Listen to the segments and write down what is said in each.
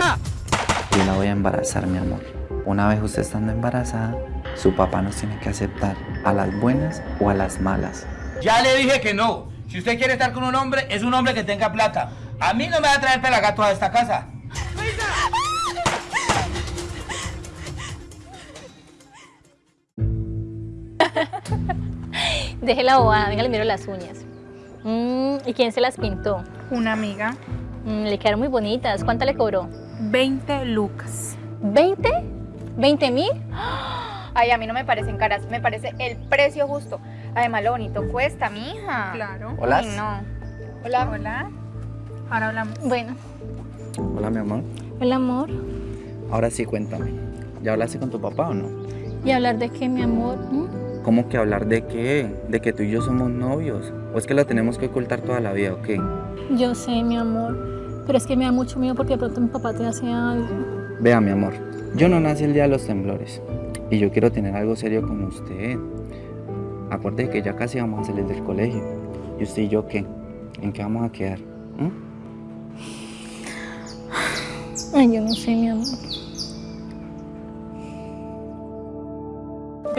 Yo la voy a embarazar, mi amor. Una vez usted estando embarazada, su papá nos tiene que aceptar a las buenas o a las malas. Ya le dije que no. Si usted quiere estar con un hombre, es un hombre que tenga plata. A mí no me va a traer pelagatos a esta casa. Deje la bobada, venga, le miro las uñas. Mm, ¿Y quién se las pintó? Una amiga, Mm, le quedaron muy bonitas. ¿Cuánto le cobró? 20 lucas. ¿20? ¿20 mil? Ay, a mí no me parecen caras, me parece el precio justo. Además, lo bonito cuesta, mija. Claro. Hola. Ay, no. Hola. Hola. Ahora hablamos. Bueno, Hola, mi amor. el amor. Ahora sí, cuéntame. ¿Ya hablaste con tu papá o no? ¿Y hablar de qué, mi amor? ¿Mm? ¿Cómo que hablar de qué? ¿De que tú y yo somos novios? ¿O es que lo tenemos que ocultar toda la vida o qué? Yo sé, mi amor. Pero es que me da mucho miedo porque de pronto mi papá te hace algo. Vea, mi amor, yo no nací el día de los temblores y yo quiero tener algo serio con usted. Acuerde que ya casi vamos a salir del colegio. ¿Y usted y yo qué? ¿En qué vamos a quedar? ¿Mm? Ay, yo no sé, mi amor.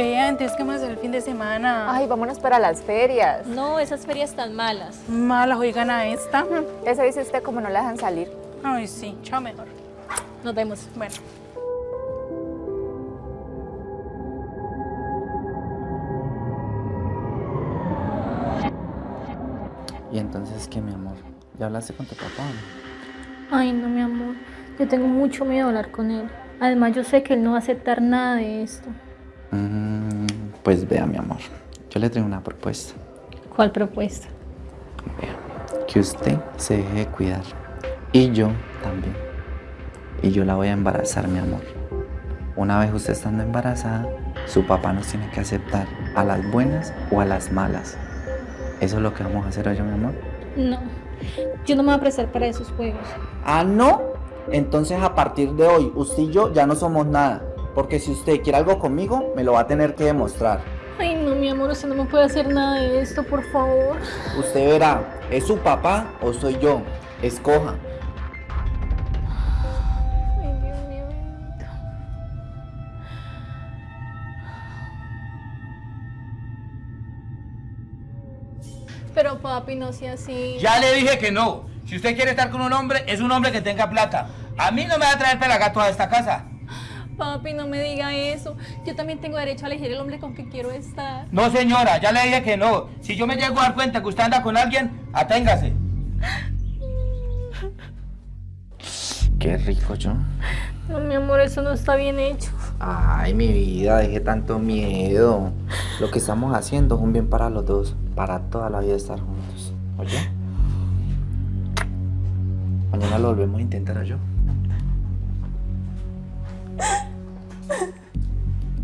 Vea, entonces, ¿qué vamos a hacer el fin de semana? Ay, vámonos para las ferias. No, esas ferias tan malas. Malas, oigan a esta. Eso dice usted como no la dejan salir. Ay, sí, chao mejor. Nos vemos. Bueno. Y entonces, ¿qué, mi amor? ¿Ya hablaste con tu papá o no? Ay, no, mi amor. Yo tengo mucho miedo de hablar con él. Además, yo sé que él no va a aceptar nada de esto. Mm, pues vea, mi amor, yo le traigo una propuesta. ¿Cuál propuesta? Vea, que usted se deje de cuidar. Y yo también. Y yo la voy a embarazar, mi amor. Una vez usted estando embarazada, su papá nos tiene que aceptar a las buenas o a las malas. Eso es lo que vamos a hacer hoy, mi amor. No. Yo no me voy a prestar para esos juegos. Ah, no. Entonces a partir de hoy, usted y yo ya no somos nada. Porque si usted quiere algo conmigo, me lo va a tener que demostrar. Ay, no, mi amor, usted no me puede hacer nada de esto, por favor. Usted verá, ¿es su papá o soy yo? Escoja. Ay, Dios mío. bendito. Pero papi, no sea así. Ya le dije que no. Si usted quiere estar con un hombre, es un hombre que tenga plata. A mí no me va a traer pelagatos a esta casa. Papi, no me diga eso. Yo también tengo derecho a elegir el hombre con que quiero estar. No, señora, ya le dije que no. Si yo me llego a dar cuenta que usted anda con alguien, aténgase. Qué rico, yo. No, mi amor, eso no está bien hecho. Ay, mi vida, deje tanto miedo. Lo que estamos haciendo es un bien para los dos, para toda la vida estar juntos. ¿Oye? Mañana lo volvemos a intentar, yo.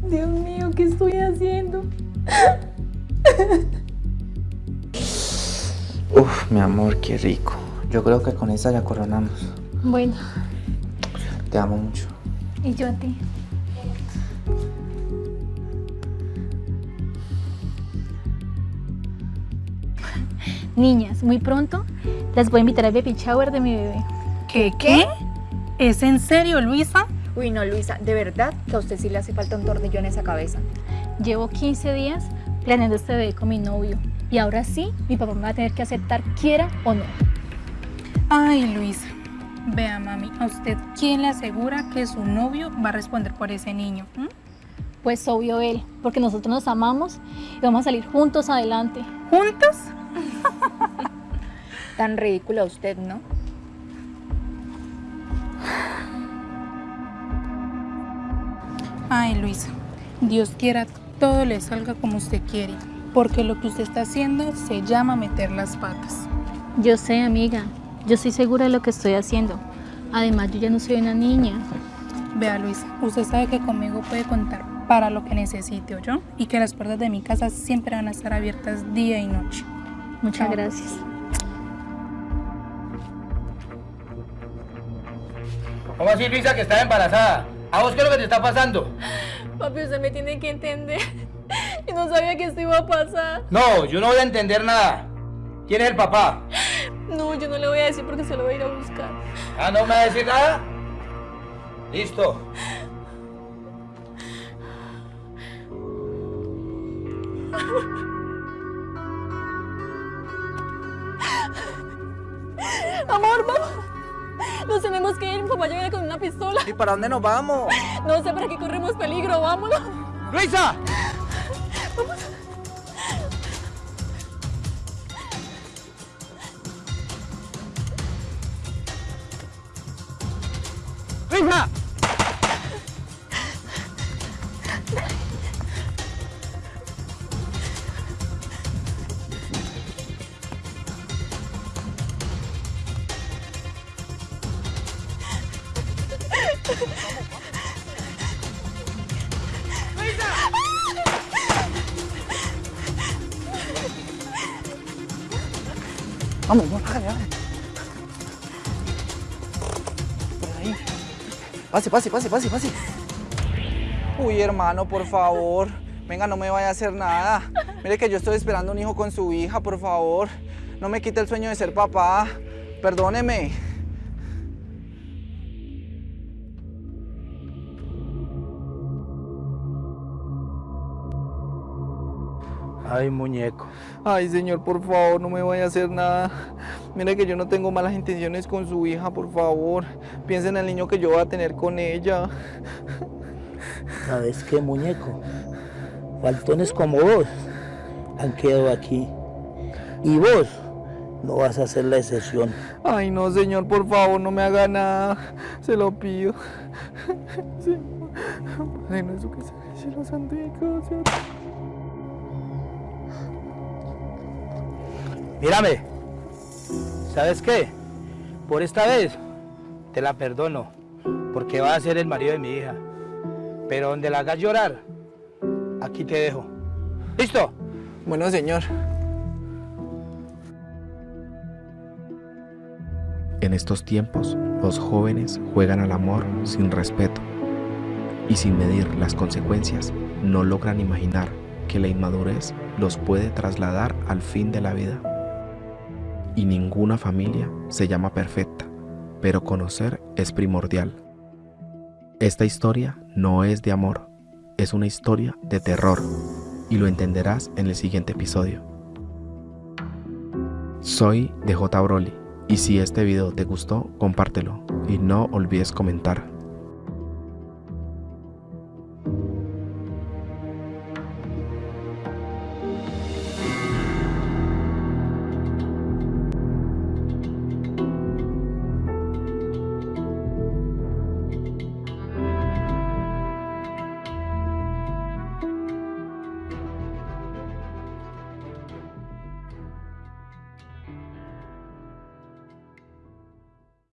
Dios mío, ¿qué estoy haciendo? Uf, mi amor, qué rico. Yo creo que con esa ya coronamos. Bueno, Te amo mucho. y yo a ti. Niñas, muy pronto las voy a invitar al baby shower de mi bebé. ¿Qué? ¿Qué? ¿Es en serio, Luisa? Uy, no, Luisa, de verdad que a usted sí le hace falta un tornillo en esa cabeza. Llevo 15 días planeando este bebé con mi novio y ahora sí, mi papá me va a tener que aceptar quiera o no. Ay, Luisa. Vea, mami, ¿a usted quién le asegura que su novio va a responder por ese niño? ¿Mm? Pues obvio él, porque nosotros nos amamos y vamos a salir juntos adelante. ¿Juntos? Tan ridícula usted, ¿no? Ay, Luisa, Dios quiera todo le salga como usted quiere, porque lo que usted está haciendo se llama meter las patas. Yo sé, amiga, yo estoy segura de lo que estoy haciendo. Además, yo ya no soy una niña. Vea, Luisa, usted sabe que conmigo puede contar para lo que necesite, yo Y que las puertas de mi casa siempre van a estar abiertas día y noche. Muchas Chao. gracias. ¿Cómo así, Luisa, que está embarazada? ¿A vos qué es lo que te está pasando? Papi, usted me tiene que entender. Yo no sabía que esto iba a pasar. No, yo no voy a entender nada. ¿Quién es el papá? No, yo no le voy a decir porque se lo voy a ir a buscar. Ah, ¿no me va a decir nada? Listo. Amor, vamos. Nos tenemos que ir. Mi papá viene con una pistola. ¿Y para dónde nos vamos? No sé, pero aquí corremos peligro. Vámonos. ¡Luisa! ¡Luisa! Vamos, vamos, hágale, hágale. Por ahí. Pase, pase, pase, pase, pase. Uy, hermano, por favor. Venga, no me vaya a hacer nada. Mire que yo estoy esperando un hijo con su hija, por favor. No me quite el sueño de ser papá. Perdóneme. Ay, muñeco. Ay, señor, por favor, no me vaya a hacer nada. Mire que yo no tengo malas intenciones con su hija, por favor. Piensa en el niño que yo voy a tener con ella. ¿Sabes qué, muñeco? Faltones como vos han quedado aquí. Y vos no vas a ser la excepción. Ay, no, señor, por favor, no me haga nada. Se lo pido. Nuestro que en el Mírame. ¿Sabes qué? Por esta vez te la perdono, porque va a ser el marido de mi hija. Pero donde la hagas llorar, aquí te dejo. ¿Listo? Bueno, señor. En estos tiempos, los jóvenes juegan al amor sin respeto y sin medir las consecuencias, no logran imaginar que la inmadurez los puede trasladar al fin de la vida. Y ninguna familia se llama perfecta, pero conocer es primordial. Esta historia no es de amor, es una historia de terror y lo entenderás en el siguiente episodio. Soy DJ Broly y si este video te gustó, compártelo y no olvides comentar.